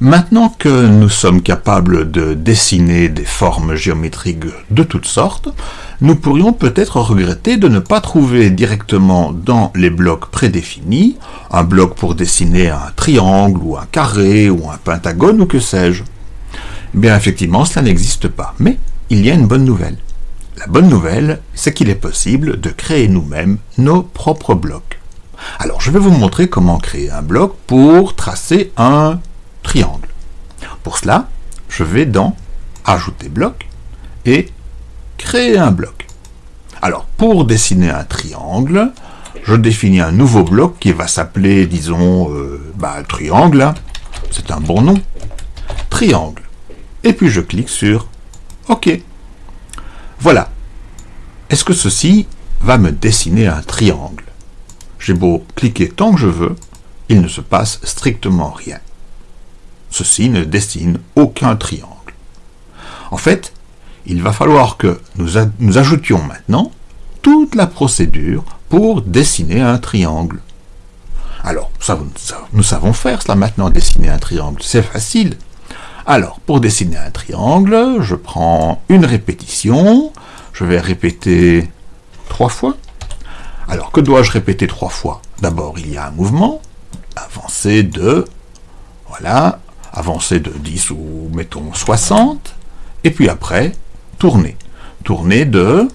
Maintenant que nous sommes capables de dessiner des formes géométriques de toutes sortes, nous pourrions peut-être regretter de ne pas trouver directement dans les blocs prédéfinis un bloc pour dessiner un triangle ou un carré ou un pentagone ou que sais-je. Bien effectivement, cela n'existe pas, mais il y a une bonne nouvelle. La bonne nouvelle, c'est qu'il est possible de créer nous-mêmes nos propres blocs. Alors, je vais vous montrer comment créer un bloc pour tracer un triangle. Pour cela, je vais dans Ajouter bloc et Créer un bloc. Alors, pour dessiner un triangle, je définis un nouveau bloc qui va s'appeler, disons, euh, bah, triangle. Hein. C'est un bon nom. Triangle. Et puis je clique sur OK. Voilà. Est-ce que ceci va me dessiner un triangle? J'ai beau cliquer tant que je veux, il ne se passe strictement rien ceci ne dessine aucun triangle. En fait, il va falloir que nous, ajoutions maintenant toute la procédure pour dessiner un triangle. Alors, nous savons faire cela maintenant, dessiner un triangle, c'est facile. Alors, pour dessiner un triangle, je prends une répétition, je vais répéter trois fois. Alors, que dois-je répéter trois fois? D'abord, il y a un mouvement, avancer de, voilà, avancer de 10 ou mettons 60, et puis après, tourner. Tourner de,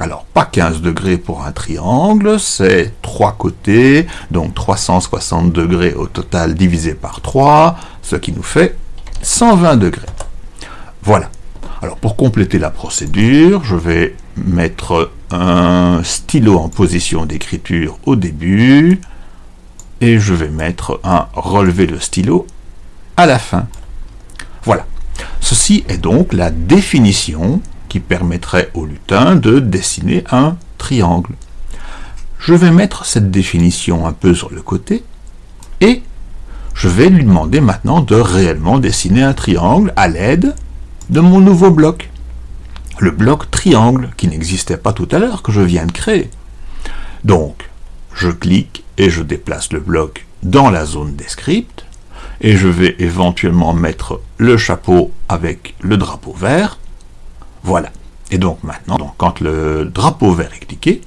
alors pas 15 degrés pour un triangle, c'est 3 côtés, donc 360 degrés au total divisé par 3, ce qui nous fait 120 degrés. Voilà. Alors pour compléter la procédure, je vais mettre un stylo en position d'écriture au début, et je vais mettre un relever le stylo à la fin. Voilà. Ceci est donc la définition qui permettrait au lutin de dessiner un triangle. Je vais mettre cette définition un peu sur le côté et je vais lui demander maintenant de réellement dessiner un triangle à l'aide de mon nouveau bloc. Le bloc triangle qui n'existait pas tout à l'heure, que je viens de créer. Donc, je clique et je déplace le bloc dans la zone des scripts et je vais éventuellement mettre le chapeau avec le drapeau vert. Voilà. Et donc maintenant, quand le drapeau vert est cliqué,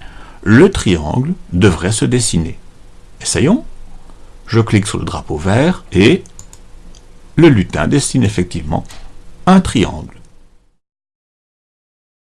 le triangle devrait se dessiner. Essayons. Je clique sur le drapeau vert et le lutin dessine effectivement un triangle.